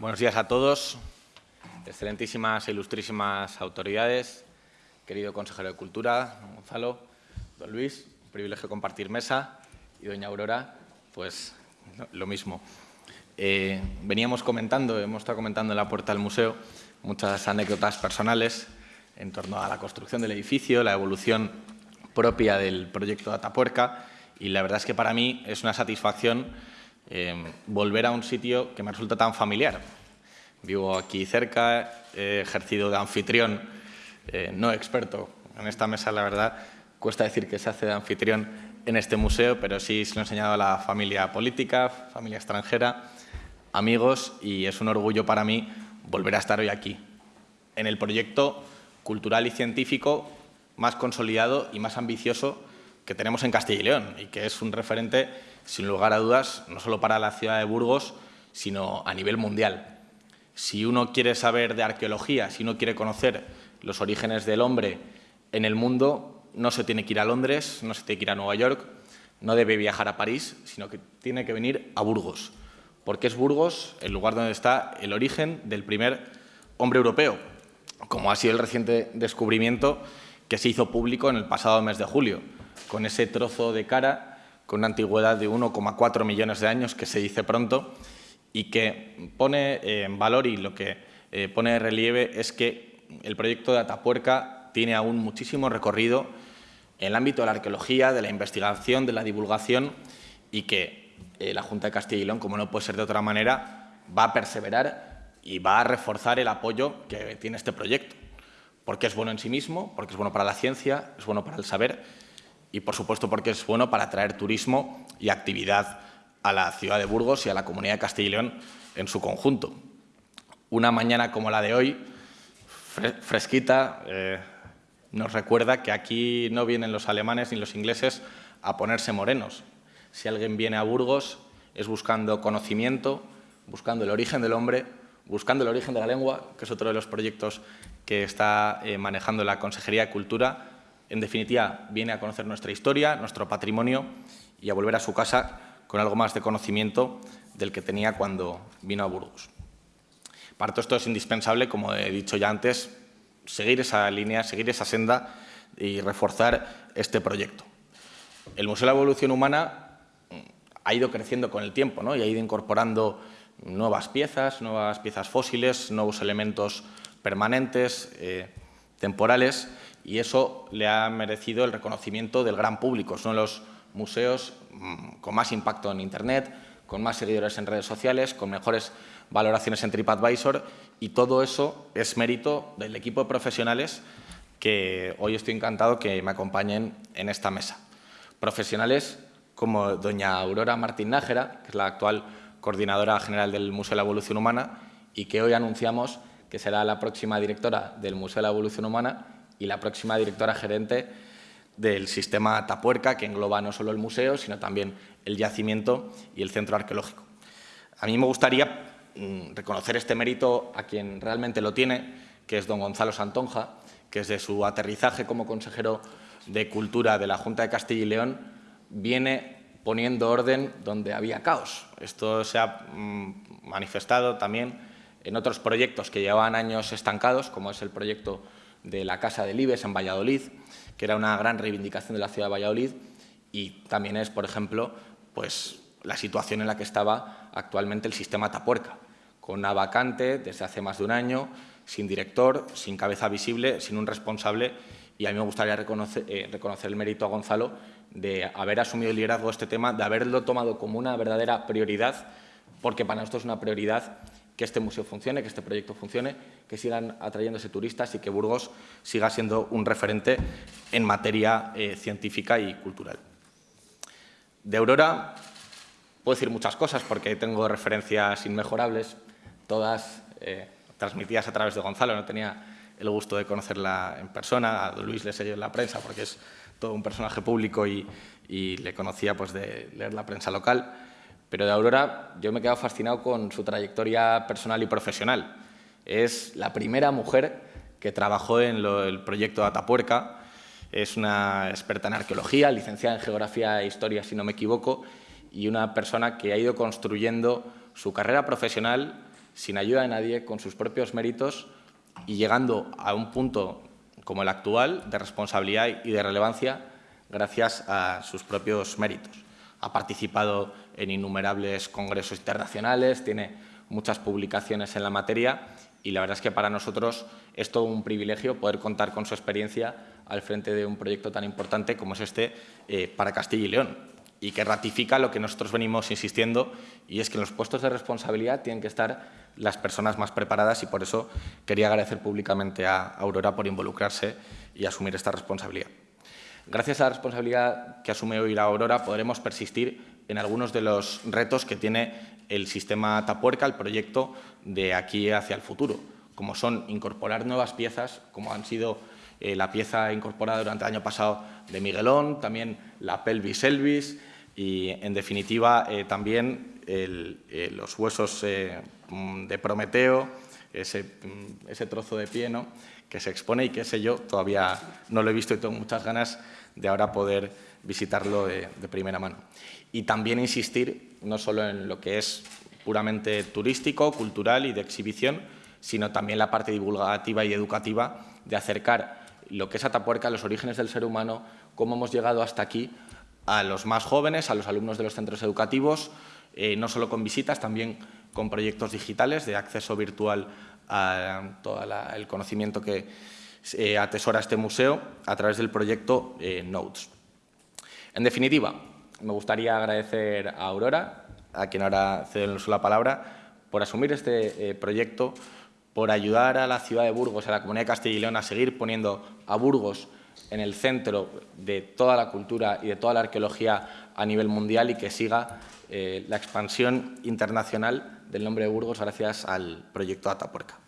Buenos días a todos, excelentísimas e ilustrísimas autoridades, querido consejero de Cultura, don Gonzalo, don Luis, un privilegio compartir mesa, y doña Aurora, pues lo mismo. Eh, veníamos comentando, hemos estado comentando en la puerta del museo, muchas anécdotas personales en torno a la construcción del edificio, la evolución propia del proyecto de Atapuerca, y la verdad es que para mí es una satisfacción eh, volver a un sitio que me resulta tan familiar. Vivo aquí cerca, he ejercido de anfitrión, eh, no experto en esta mesa, la verdad, cuesta decir que se hace de anfitrión en este museo, pero sí se lo he enseñado a la familia política, familia extranjera, amigos, y es un orgullo para mí volver a estar hoy aquí, en el proyecto cultural y científico más consolidado y más ambicioso que tenemos en Castilla y León y que es un referente sin lugar a dudas, no solo para la ciudad de Burgos, sino a nivel mundial. Si uno quiere saber de arqueología, si uno quiere conocer los orígenes del hombre en el mundo, no se tiene que ir a Londres, no se tiene que ir a Nueva York, no debe viajar a París, sino que tiene que venir a Burgos, porque es Burgos el lugar donde está el origen del primer hombre europeo, como ha sido el reciente descubrimiento que se hizo público en el pasado mes de julio, con ese trozo de cara con una antigüedad de 1,4 millones de años, que se dice pronto, y que pone eh, en valor y lo que eh, pone de relieve es que el proyecto de Atapuerca tiene aún muchísimo recorrido en el ámbito de la arqueología, de la investigación, de la divulgación y que eh, la Junta de Castilla y León, como no puede ser de otra manera, va a perseverar y va a reforzar el apoyo que tiene este proyecto, porque es bueno en sí mismo, porque es bueno para la ciencia, es bueno para el saber y, por supuesto, porque es bueno para atraer turismo y actividad a la ciudad de Burgos y a la comunidad de Castilla y León en su conjunto. Una mañana como la de hoy, fresquita, eh, nos recuerda que aquí no vienen los alemanes ni los ingleses a ponerse morenos. Si alguien viene a Burgos es buscando conocimiento, buscando el origen del hombre, buscando el origen de la lengua, que es otro de los proyectos que está eh, manejando la Consejería de Cultura, en definitiva, viene a conocer nuestra historia, nuestro patrimonio y a volver a su casa con algo más de conocimiento del que tenía cuando vino a Burgos. Para todo esto es indispensable, como he dicho ya antes, seguir esa línea, seguir esa senda y reforzar este proyecto. El Museo de la Evolución Humana ha ido creciendo con el tiempo ¿no? y ha ido incorporando nuevas piezas, nuevas piezas fósiles, nuevos elementos permanentes, eh, temporales, y eso le ha merecido el reconocimiento del gran público. Son los museos mm, con más impacto en Internet, con más seguidores en redes sociales, con mejores valoraciones en TripAdvisor y todo eso es mérito del equipo de profesionales que hoy estoy encantado que me acompañen en esta mesa. Profesionales como doña Aurora Martín Nájera, que es la actual coordinadora general del Museo de la Evolución Humana y que hoy anunciamos que será la próxima directora del Museo de la Evolución Humana y la próxima directora gerente del sistema Tapuerca, que engloba no solo el museo, sino también el yacimiento y el centro arqueológico. A mí me gustaría mm, reconocer este mérito a quien realmente lo tiene, que es don Gonzalo Santonja, que desde su aterrizaje como consejero de Cultura de la Junta de Castilla y León viene poniendo orden donde había caos. Esto se ha mm, manifestado también en otros proyectos que llevaban años estancados, como es el proyecto de la Casa del Ibes en Valladolid, que era una gran reivindicación de la ciudad de Valladolid, y también es, por ejemplo, pues, la situación en la que estaba actualmente el sistema Tapuerca, con una vacante desde hace más de un año, sin director, sin cabeza visible, sin un responsable, y a mí me gustaría reconocer, eh, reconocer el mérito a Gonzalo de haber asumido el liderazgo de este tema, de haberlo tomado como una verdadera prioridad, porque para nosotros es una prioridad que este museo funcione, que este proyecto funcione, que sigan atrayéndose turistas y que Burgos siga siendo un referente en materia eh, científica y cultural. De Aurora puedo decir muchas cosas porque tengo referencias inmejorables, todas eh, transmitidas a través de Gonzalo. No tenía el gusto de conocerla en persona, a Luis le seguí en la prensa porque es todo un personaje público y, y le conocía pues, de leer la prensa local. Pero de Aurora yo me he quedado fascinado con su trayectoria personal y profesional. Es la primera mujer que trabajó en el proyecto Atapuerca. Es una experta en arqueología, licenciada en Geografía e Historia, si no me equivoco, y una persona que ha ido construyendo su carrera profesional sin ayuda de nadie, con sus propios méritos y llegando a un punto como el actual de responsabilidad y de relevancia gracias a sus propios méritos. Ha participado en innumerables congresos internacionales, tiene muchas publicaciones en la materia y la verdad es que para nosotros es todo un privilegio poder contar con su experiencia al frente de un proyecto tan importante como es este eh, para Castilla y León y que ratifica lo que nosotros venimos insistiendo y es que en los puestos de responsabilidad tienen que estar las personas más preparadas y por eso quería agradecer públicamente a Aurora por involucrarse y asumir esta responsabilidad. Gracias a la responsabilidad que asume hoy la Aurora podremos persistir en algunos de los retos que tiene el sistema Tapuerca, el proyecto de aquí hacia el futuro, como son incorporar nuevas piezas, como han sido eh, la pieza incorporada durante el año pasado de Miguelón, también la pelvis Elvis y, en definitiva, eh, también eh, los huesos de Prometeo, ese, mm, ese, trozo de pie ¿no? que se expone y que ese yo todavía no lo he visto y tengo muchas ganas de ahora poder visitarlo de, primera mano. Y también insistir no solo en lo que es puramente turístico, cultural y de exhibición, sino también la parte divulgativa y educativa de acercar lo que es Atapuerca, los orígenes del ser humano, cómo hemos llegado hasta aquí a los más jóvenes, a los alumnos de los centros educativos, eh, no solo con visitas, también con proyectos digitales de acceso virtual a todo el conocimiento que eh, atesora este museo a través del proyecto eh, Notes. En definitiva, me gustaría agradecer a Aurora, a quien ahora cedo la palabra, por asumir este proyecto, por ayudar a la ciudad de Burgos, a la comunidad de Castilla y León, a seguir poniendo a Burgos en el centro de toda la cultura y de toda la arqueología a nivel mundial y que siga la expansión internacional del nombre de Burgos gracias al proyecto Atapuerca.